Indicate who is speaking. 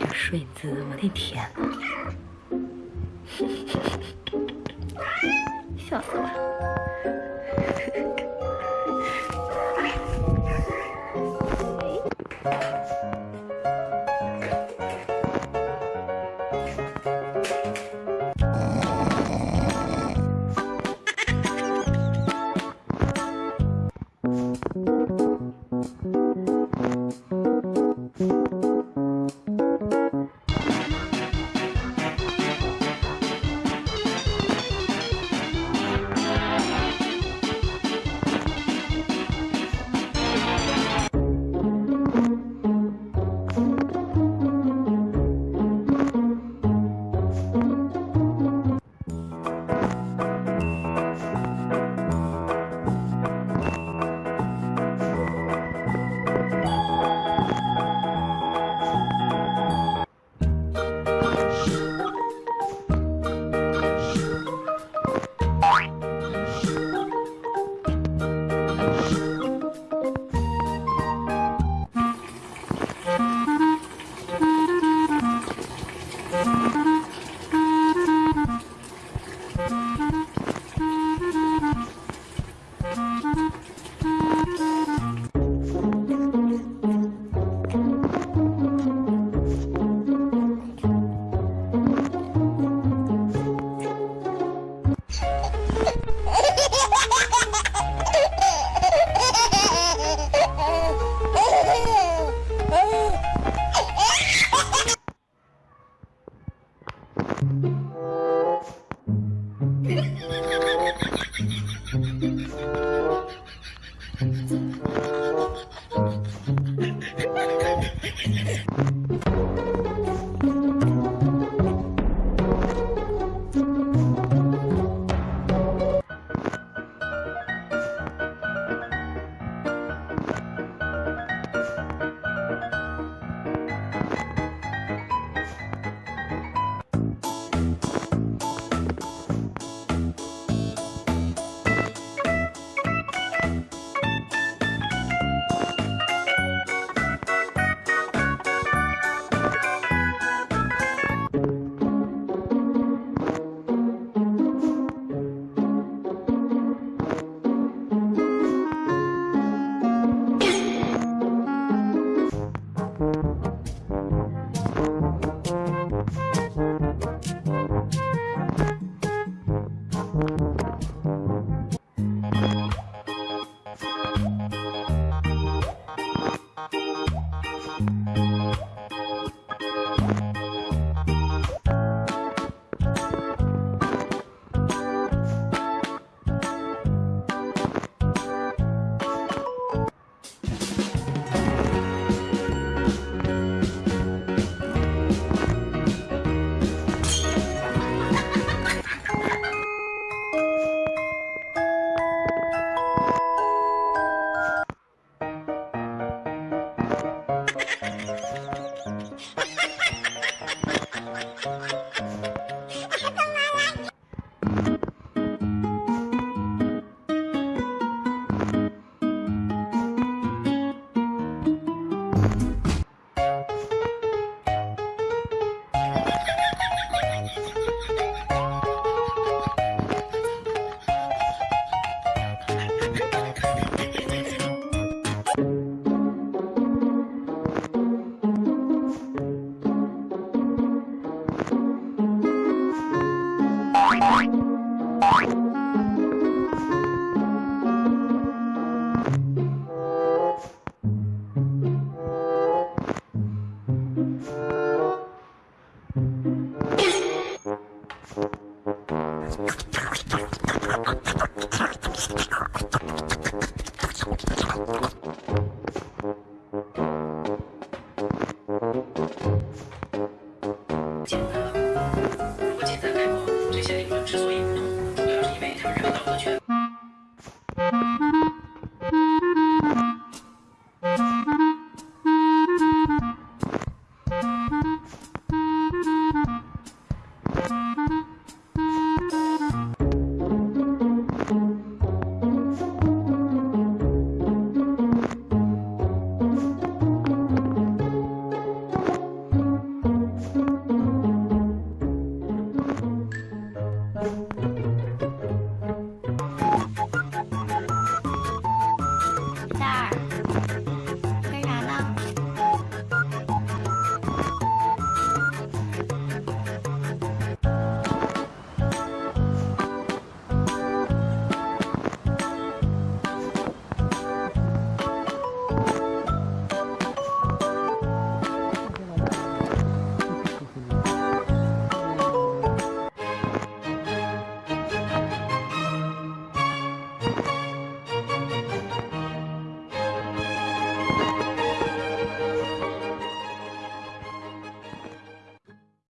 Speaker 1: 这睡姿，我的天哪！笑死我了 简单了。如果简单开放，这些理论之所以不通，主要是因为他们认为道德权